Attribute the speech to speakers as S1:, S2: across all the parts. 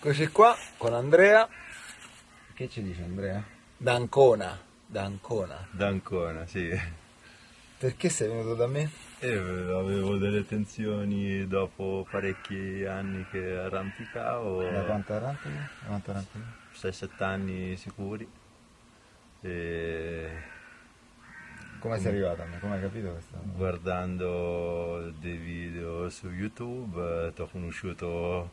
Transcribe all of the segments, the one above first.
S1: Eccoci qua con Andrea. Che ci dice Andrea? D'Ancona. D'Ancona.
S2: D'Ancona, sì.
S1: Perché sei venuto da me?
S2: E avevo delle tensioni dopo parecchi anni che arrampicavo.
S1: Da quanto arrampichi? Da quanto arrampichi?
S2: 6-7 anni sicuri. E
S1: Come sei arrivato a me? Come hai capito questa?
S2: guardando dei video su YouTube ti ho conosciuto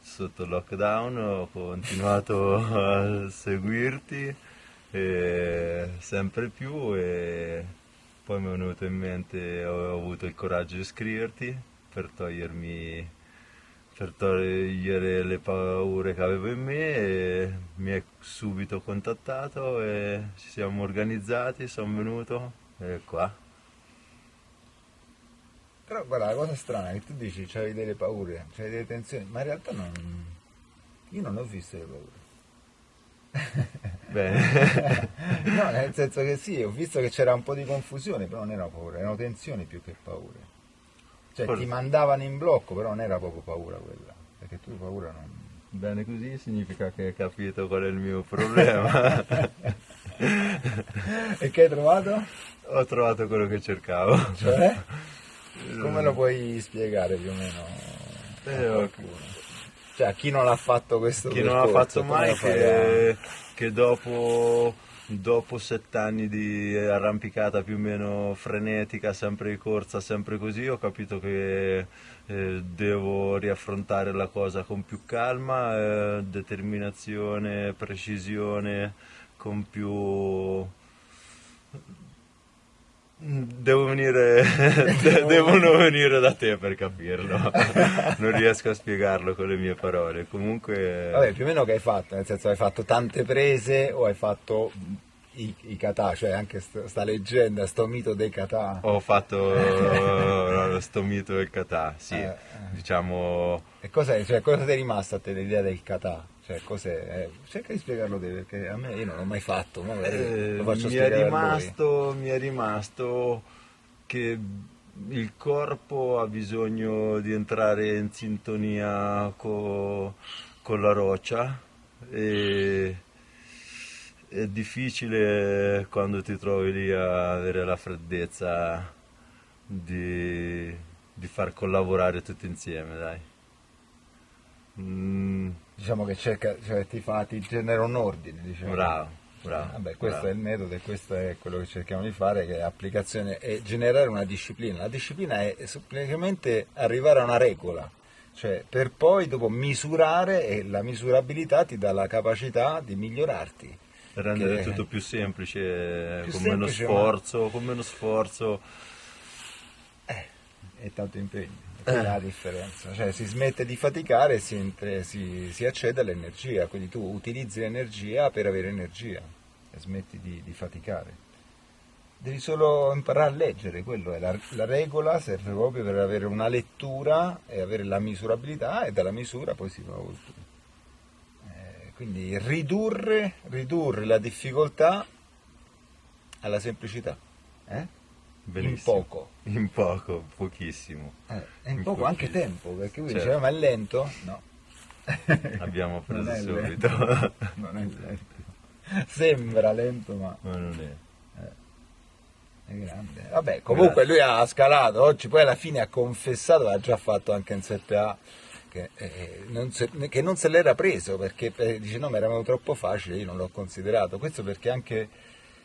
S2: sotto lockdown, ho continuato a seguirti sempre più e poi mi è venuto in mente, ho avuto il coraggio di scriverti per togliermi per togliere le paure che avevo in me e mi hai subito contattato e ci siamo organizzati, sono venuto e qua.
S1: Però guarda, la cosa strana è che tu dici c'hai delle paure, c'hai delle tensioni, ma in realtà non... Io non ho visto le paure.
S2: Bene,
S1: no, nel senso che sì, ho visto che c'era un po' di confusione, però non erano paure, erano tensioni più che paure. Cioè
S2: Forse-
S1: ti mandavano in blocco, però non era proprio paura quella, perché tu paura non...
S2: bene così significa che hai capito qual è il mio problema.
S1: e che hai trovato?
S2: Ho trovato quello che cercavo.
S1: Cioè? Come lo puoi spiegare più o meno?
S2: Eh?
S1: Cioè, chi non l'ha fatto questo
S2: Chi non l'ha
S1: percorso,
S2: fatto mai che, che dopo, dopo sette anni di arrampicata più o meno frenetica, sempre di corsa, sempre così, ho capito che eh, devo riaffrontare la cosa con più calma, eh, determinazione, precisione, con più... Devo venire, de- devono venire da te per capirlo, non riesco a spiegarlo con le mie parole. Comunque,
S1: Vabbè, più o meno che hai fatto? Nel senso, hai fatto tante prese o hai fatto i, i kata? Cioè, anche st- sta leggenda, sto mito dei kata.
S2: ho fatto lo sto mito del kata, sì,
S1: Eh, eh.
S2: diciamo,
S1: E cosa, cioè, cosa ti è rimasto a te l'idea del kata? Cioè, cos'è? Eh, cerca di spiegarlo te, perché a me io non l'ho mai fatto, ma
S2: eh,
S1: lo faccio
S2: mi, è rimasto, mi è rimasto che il corpo ha bisogno di entrare in sintonia co- con la roccia e è difficile quando ti trovi lì a avere la freddezza di, di far collaborare tutti insieme, dai. Mm,
S1: Diciamo che cerca, cioè, ti, fa, ti genera un ordine, diciamo.
S2: bravo, bravo.
S1: Vabbè, questo
S2: bravo.
S1: è il metodo e questo è quello che cerchiamo di fare, che è applicazione e generare una disciplina. La disciplina è semplicemente arrivare a una regola, cioè per poi dopo misurare e la misurabilità ti dà la capacità di migliorarti.
S2: rendere
S1: che-
S2: tutto più semplice,
S1: Più
S2: con meno
S1: semplice,
S2: sforzo, con meno sforzo.
S1: e tanto impegno. E è la differenza, cioè si smette di faticare e si, si- si accede all'energia, quindi tu utilizzi l'energia per avere energia e smetti di, di faticare. Devi solo imparare a leggere, quello è la, la regola, serve proprio per avere una lettura e avere la misurabilità e dalla misura poi si va oltre. Eh, quindi ridurre, ridurre la difficoltà alla semplicità. Eh?
S2: Benissimo.
S1: In poco.
S2: In poco, pochissimo.
S1: Eh, in
S2: In
S1: poco
S2: pochi-
S1: anche tempo, perché lui
S2: Certo.
S1: diceva ma è lento? No.
S2: Abbiamo preso
S1: Non
S2: subito.
S1: lento. non è lento. Sembra lento ma
S2: Ma non è.
S1: è grande. Vabbè, comunque lui ha scalato, oggi poi alla fine ha confessato, l'ha già fatto anche in 7A, che, eh, non se, che non se l'era preso perché eh, dice no ma era troppo facile, io non l'ho considerato. Questo perché anche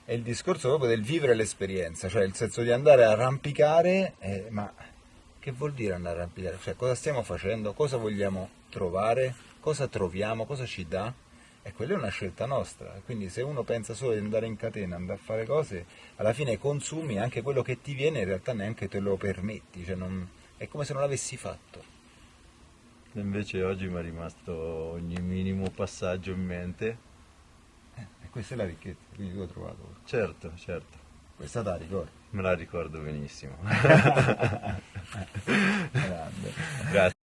S1: è il discorso proprio del vivere l'esperienza, cioè il senso di andare a arrampicare, eh, ma che vuol dire andare a arrampicare? Cioè cosa stiamo facendo, cosa vogliamo trovare, cosa troviamo, cosa ci dà? E quella è una scelta nostra, quindi se uno pensa solo di andare in catena, andare a fare cose, alla fine consumi anche quello che ti viene, in realtà neanche te lo permetti, cioè non- è come se non l'avessi fatto.
S2: Invece oggi mi è rimasto ogni minimo passaggio in mente.
S1: Questa è la ricchezza, quindi tu l'ho trovato.
S2: Certo, certo,
S1: Questa te la ricordi.
S2: me la ricordo benissimo.
S1: Grande.
S2: Grazie.